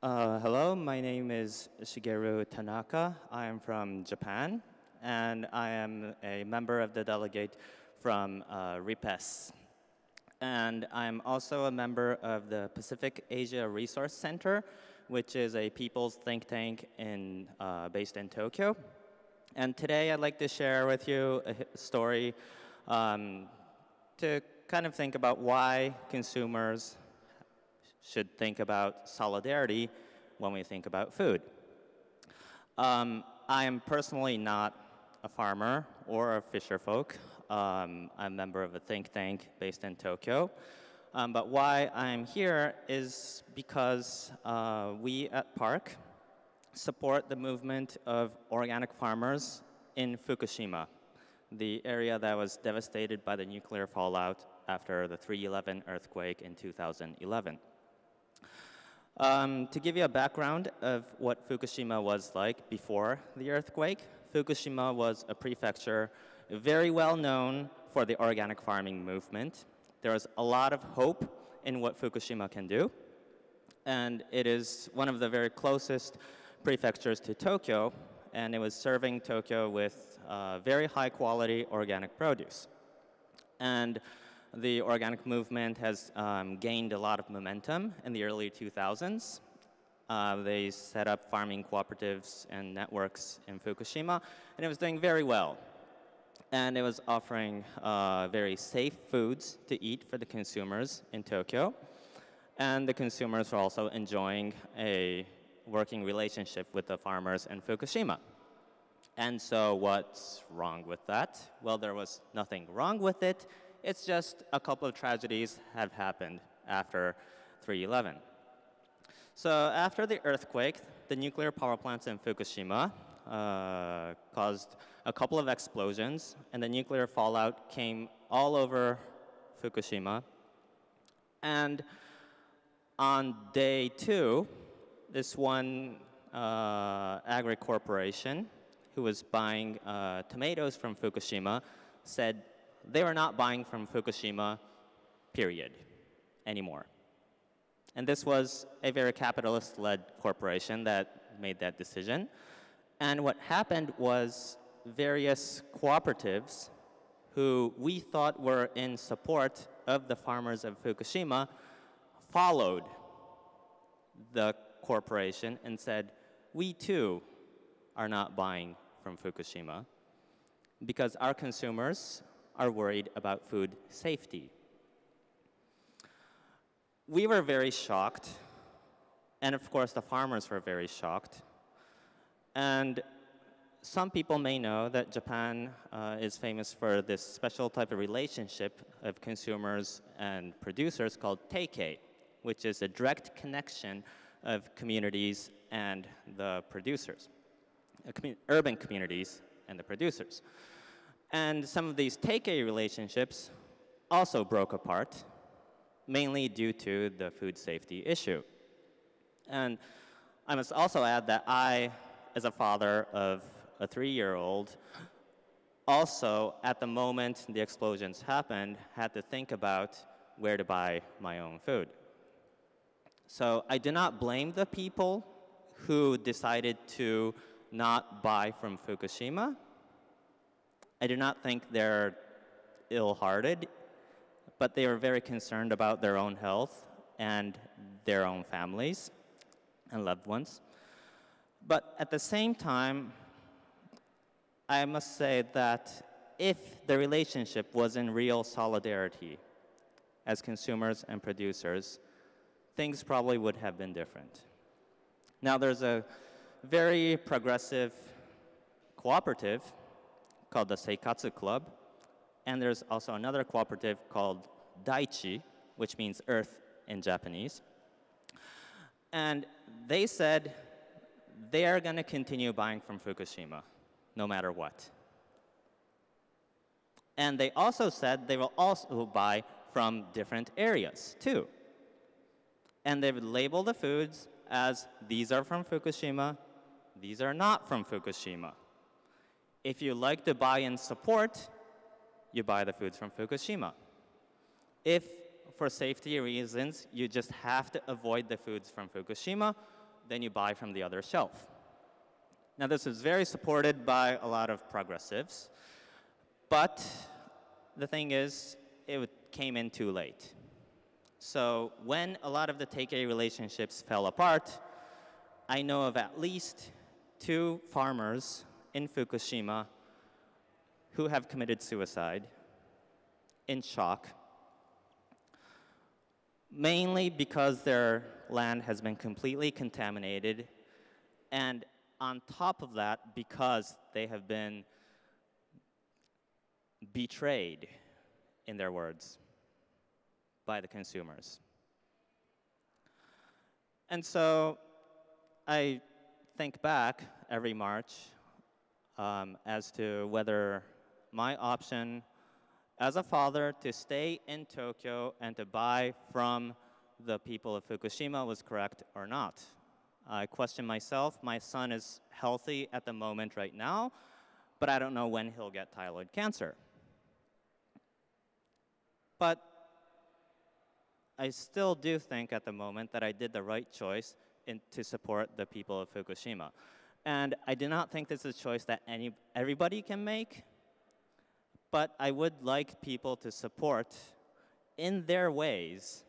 Uh, hello, my name is Shigeru Tanaka. I am from Japan, and I am a member of the delegate from uh, RIPESS. And I'm also a member of the Pacific Asia Resource Center, which is a people's think tank in, uh, based in Tokyo. And today I'd like to share with you a story um, to kind of think about why consumers should think about solidarity when we think about food. Um, I am personally not a farmer or a fisher folk. Um, I'm a member of a think tank based in Tokyo. Um, but why I'm here is because uh, we at PARC support the movement of organic farmers in Fukushima, the area that was devastated by the nuclear fallout after the 311 earthquake in 2011. Um, to give you a background of what Fukushima was like before the earthquake, Fukushima was a prefecture very well known for the organic farming movement. There was a lot of hope in what Fukushima can do, and it is one of the very closest prefectures to Tokyo, and it was serving Tokyo with uh, very high quality organic produce. And the organic movement has um, gained a lot of momentum in the early 2000s. Uh, they set up farming cooperatives and networks in Fukushima, and it was doing very well. And it was offering uh, very safe foods to eat for the consumers in Tokyo. And the consumers were also enjoying a working relationship with the farmers in Fukushima. And so what's wrong with that? Well, there was nothing wrong with it. It's just a couple of tragedies have happened after 311. So after the earthquake, the nuclear power plants in Fukushima uh, caused a couple of explosions, and the nuclear fallout came all over Fukushima. And on day two, this one uh, agri corporation who was buying uh, tomatoes from Fukushima said they were not buying from Fukushima, period, anymore. And this was a very capitalist-led corporation that made that decision. And what happened was various cooperatives who we thought were in support of the farmers of Fukushima followed the corporation and said, we too are not buying from Fukushima because our consumers are worried about food safety. We were very shocked, and of course the farmers were very shocked. And some people may know that Japan uh, is famous for this special type of relationship of consumers and producers called teikei, which is a direct connection of communities and the producers, uh, urban communities and the producers. And some of these teikei relationships also broke apart, mainly due to the food safety issue. And I must also add that I, as a father of a three-year-old, also, at the moment the explosions happened, had to think about where to buy my own food. So I do not blame the people who decided to not buy from Fukushima. I do not think they're ill-hearted, but they are very concerned about their own health and their own families and loved ones. But at the same time, I must say that if the relationship was in real solidarity as consumers and producers, things probably would have been different. Now there's a very progressive cooperative called the Seikatsu Club. And there's also another cooperative called Daichi, which means earth in Japanese. And they said they are going to continue buying from Fukushima, no matter what. And they also said they will also buy from different areas, too. And they would label the foods as these are from Fukushima, these are not from Fukushima. If you like to buy and support, you buy the foods from Fukushima. If for safety reasons, you just have to avoid the foods from Fukushima, then you buy from the other shelf. Now, this is very supported by a lot of progressives, but the thing is, it came in too late. So when a lot of the teikei relationships fell apart, I know of at least two farmers in Fukushima who have committed suicide in shock, mainly because their land has been completely contaminated, and on top of that, because they have been betrayed, in their words, by the consumers. And so I think back every March um, as to whether my option as a father to stay in Tokyo and to buy from the people of Fukushima was correct or not. I question myself. My son is healthy at the moment right now, but I don't know when he'll get thyroid cancer. But I still do think at the moment that I did the right choice in, to support the people of Fukushima. And I do not think this is a choice that any, everybody can make, but I would like people to support, in their ways,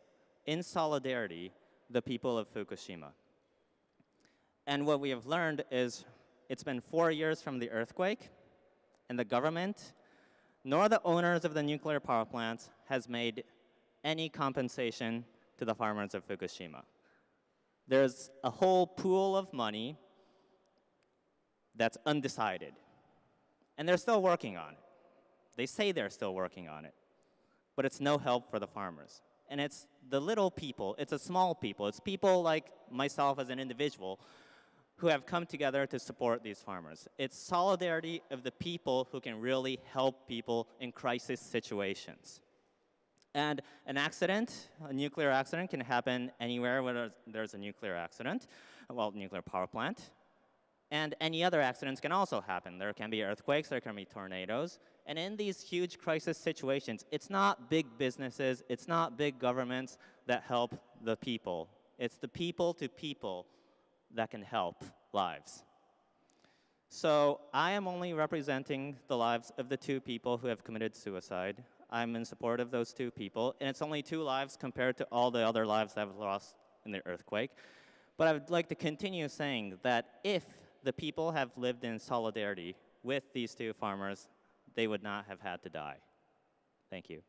in solidarity, the people of Fukushima. And what we have learned is it's been four years from the earthquake, and the government, nor the owners of the nuclear power plants, has made any compensation to the farmers of Fukushima. There's a whole pool of money that's undecided, and they're still working on it. They say they're still working on it, but it's no help for the farmers. And it's the little people, it's a small people, it's people like myself as an individual who have come together to support these farmers. It's solidarity of the people who can really help people in crisis situations. And an accident, a nuclear accident, can happen anywhere where there's a nuclear accident, well, nuclear power plant. And any other accidents can also happen. There can be earthquakes, there can be tornadoes. And in these huge crisis situations, it's not big businesses, it's not big governments that help the people. It's the people to people that can help lives. So I am only representing the lives of the two people who have committed suicide. I'm in support of those two people, and it's only two lives compared to all the other lives that have lost in the earthquake. But I would like to continue saying that if the people have lived in solidarity with these two farmers, they would not have had to die. Thank you.